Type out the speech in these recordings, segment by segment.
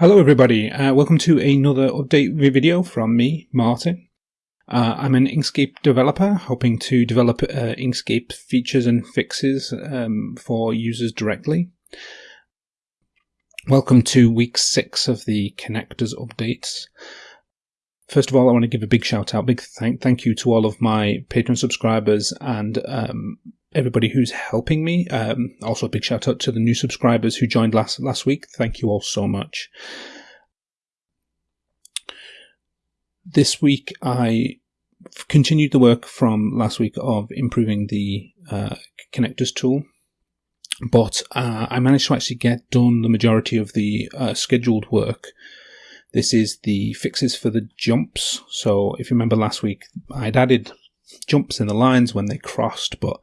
Hello everybody, uh, welcome to another update video from me, Martin. Uh, I'm an Inkscape developer, hoping to develop uh, Inkscape features and fixes um, for users directly. Welcome to week six of the connectors updates. First of all, I want to give a big shout out, big thank, thank you to all of my Patreon subscribers and um, everybody who's helping me. Um, also, a big shout out to the new subscribers who joined last last week. Thank you all so much. This week, I continued the work from last week of improving the uh, connectors tool, but uh, I managed to actually get done the majority of the uh, scheduled work. This is the fixes for the jumps. So if you remember last week, I'd added jumps in the lines when they crossed, but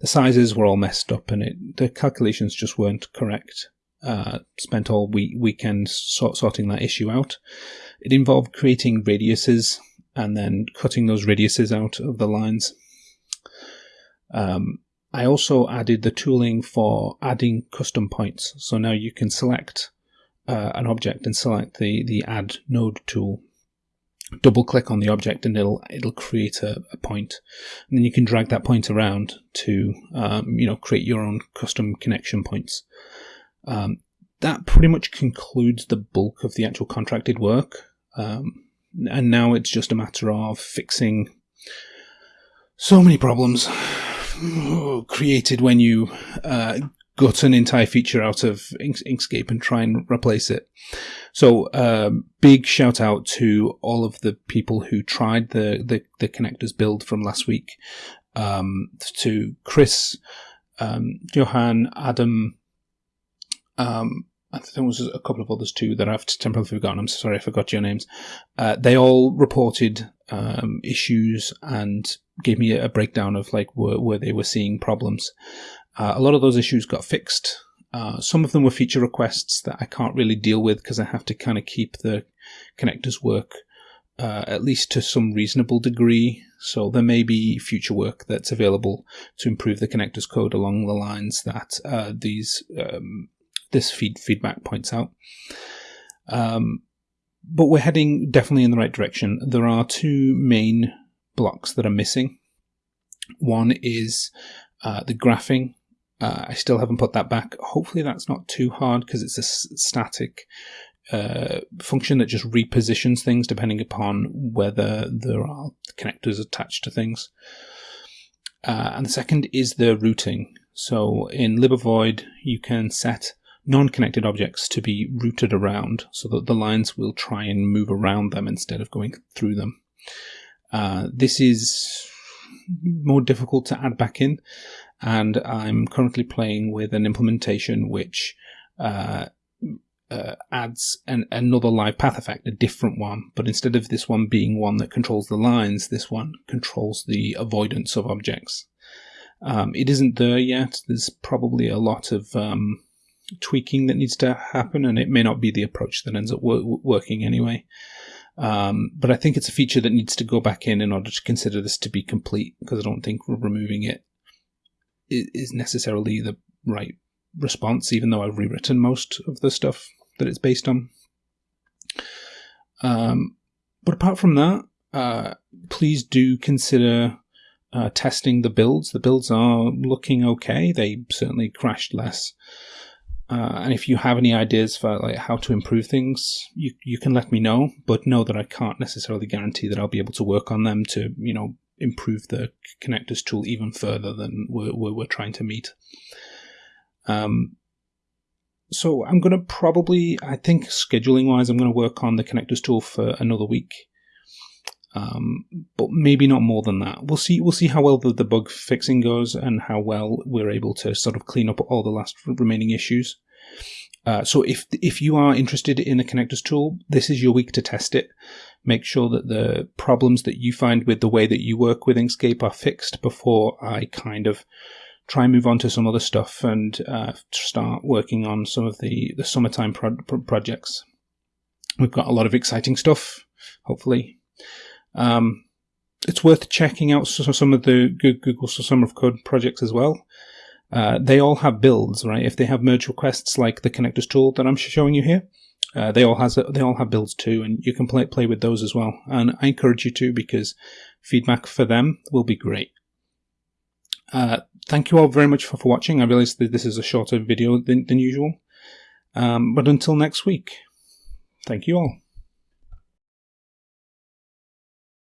the sizes were all messed up and it, the calculations just weren't correct. Uh, spent all week, weekend sort, sorting that issue out. It involved creating radiuses and then cutting those radiuses out of the lines. Um, I also added the tooling for adding custom points. So now you can select uh, an object and select the, the add node tool double click on the object and it'll it'll create a, a point. And then you can drag that point around to um, you know create your own custom connection points. Um, that pretty much concludes the bulk of the actual contracted work. Um, and now it's just a matter of fixing so many problems created when you uh, gut an entire feature out of Inkscape and try and replace it. So, um, big shout out to all of the people who tried the, the, the connectors build from last week. Um, to Chris, um, Johan, Adam, um, I think there was a couple of others too that I've temporarily forgotten. I'm sorry I forgot your names. Uh, they all reported um, issues and gave me a breakdown of like where, where they were seeing problems. Uh, a lot of those issues got fixed. Uh, some of them were feature requests that I can't really deal with because I have to kind of keep the connectors work uh, at least to some reasonable degree. So there may be future work that's available to improve the connectors code along the lines that uh, these um, this feed feedback points out. Um, but we're heading definitely in the right direction. There are two main blocks that are missing. One is uh, the graphing uh, I still haven't put that back. Hopefully that's not too hard because it's a static uh, function that just repositions things depending upon whether there are connectors attached to things. Uh, and the second is the routing. So in LibAvoid, you can set non-connected objects to be routed around so that the lines will try and move around them instead of going through them. Uh, this is more difficult to add back in and I'm currently playing with an implementation which uh, uh, adds an, another live path effect, a different one. But instead of this one being one that controls the lines, this one controls the avoidance of objects. Um, it isn't there yet. There's probably a lot of um, tweaking that needs to happen, and it may not be the approach that ends up wor working anyway. Um, but I think it's a feature that needs to go back in in order to consider this to be complete, because I don't think we're removing it is necessarily the right response, even though I've rewritten most of the stuff that it's based on. Um, but apart from that, uh, please do consider uh, testing the builds. The builds are looking okay. They certainly crashed less. Uh, and if you have any ideas for like how to improve things, you you can let me know. But know that I can't necessarily guarantee that I'll be able to work on them to you know improve the connectors tool even further than we're, we're, trying to meet. Um, so I'm going to probably, I think scheduling wise, I'm going to work on the connectors tool for another week. Um, but maybe not more than that. We'll see. We'll see how well the, the bug fixing goes and how well we're able to sort of clean up all the last remaining issues. Uh, so if if you are interested in the connectors tool, this is your week to test it. Make sure that the problems that you find with the way that you work with Inkscape are fixed before I kind of try and move on to some other stuff and uh, start working on some of the the summertime pro projects. We've got a lot of exciting stuff, hopefully. Um, it's worth checking out some of the Google Summer of Code projects as well. Uh, they all have builds, right? If they have merge requests like the connectors tool that I'm showing you here, Uh, they all has they all have builds too, and you can play play with those as well. And I encourage you to because feedback for them will be great. Uh, thank you all very much for, for watching. I realize that this is a shorter video than, than usual. Um, but until next week, thank you all.